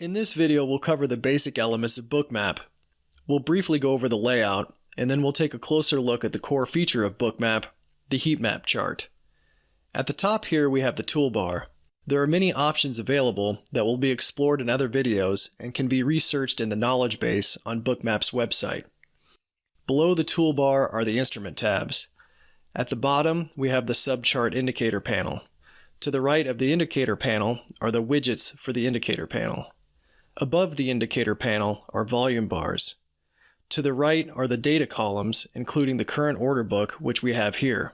In this video, we'll cover the basic elements of Bookmap. We'll briefly go over the layout, and then we'll take a closer look at the core feature of Bookmap, the heat map chart. At the top here, we have the toolbar. There are many options available that will be explored in other videos and can be researched in the knowledge base on Bookmap's website. Below the toolbar are the instrument tabs. At the bottom, we have the subchart indicator panel. To the right of the indicator panel are the widgets for the indicator panel. Above the indicator panel are volume bars. To the right are the data columns, including the current order book, which we have here.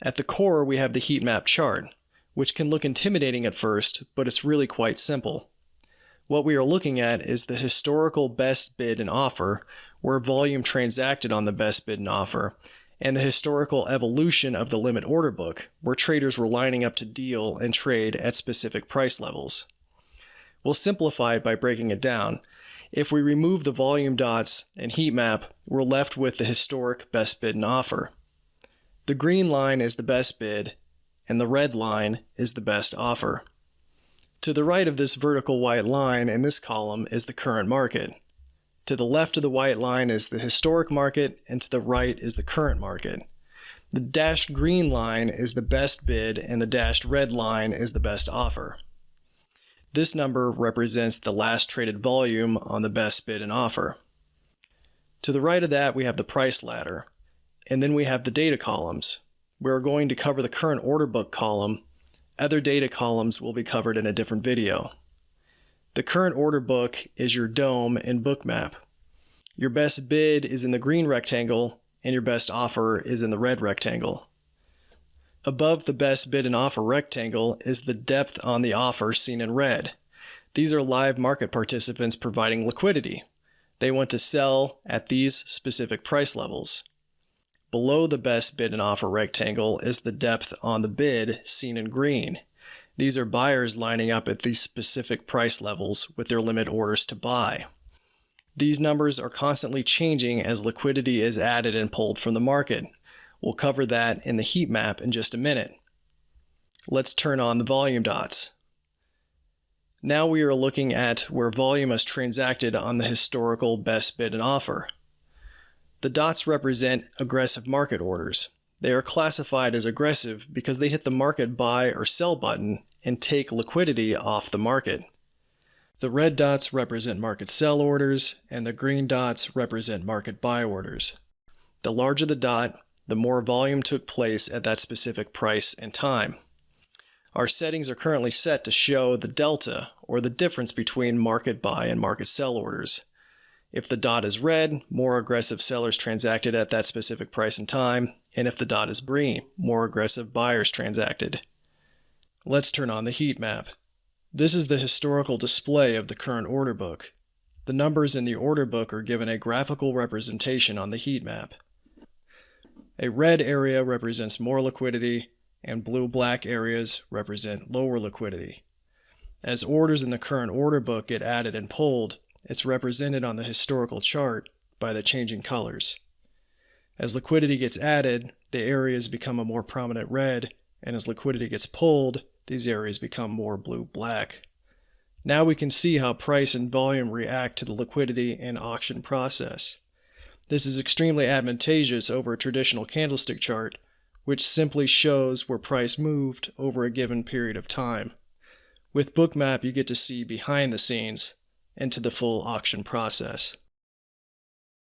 At the core, we have the heat map chart, which can look intimidating at first, but it's really quite simple. What we are looking at is the historical best bid and offer, where volume transacted on the best bid and offer, and the historical evolution of the limit order book, where traders were lining up to deal and trade at specific price levels. We'll simplify it by breaking it down. If we remove the volume dots and heat map, we're left with the historic best bid and offer. The green line is the best bid, and the red line is the best offer. To the right of this vertical white line in this column is the current market. To the left of the white line is the historic market, and to the right is the current market. The dashed green line is the best bid, and the dashed red line is the best offer. This number represents the last traded volume on the best bid and offer. To the right of that, we have the price ladder, and then we have the data columns. We're going to cover the current order book column. Other data columns will be covered in a different video. The current order book is your DOM and Bookmap. Your best bid is in the green rectangle, and your best offer is in the red rectangle. Above the best bid and offer rectangle is the depth on the offer seen in red. These are live market participants providing liquidity. They want to sell at these specific price levels. Below the best bid and offer rectangle is the depth on the bid seen in green. These are buyers lining up at these specific price levels with their limit orders to buy. These numbers are constantly changing as liquidity is added and pulled from the market. We'll cover that in the heat map in just a minute. Let's turn on the volume dots. Now we are looking at where volume is transacted on the historical best bid and offer. The dots represent aggressive market orders. They are classified as aggressive because they hit the market buy or sell button and take liquidity off the market. The red dots represent market sell orders and the green dots represent market buy orders. The larger the dot, the more volume took place at that specific price and time. Our settings are currently set to show the delta, or the difference between market buy and market sell orders. If the dot is red, more aggressive sellers transacted at that specific price and time, and if the dot is green, more aggressive buyers transacted. Let's turn on the heat map. This is the historical display of the current order book. The numbers in the order book are given a graphical representation on the heat map. A red area represents more liquidity, and blue-black areas represent lower liquidity. As orders in the current order book get added and pulled, it's represented on the historical chart by the changing colors. As liquidity gets added, the areas become a more prominent red, and as liquidity gets pulled, these areas become more blue-black. Now we can see how price and volume react to the liquidity and auction process. This is extremely advantageous over a traditional candlestick chart, which simply shows where price moved over a given period of time. With Bookmap, you get to see behind the scenes into the full auction process.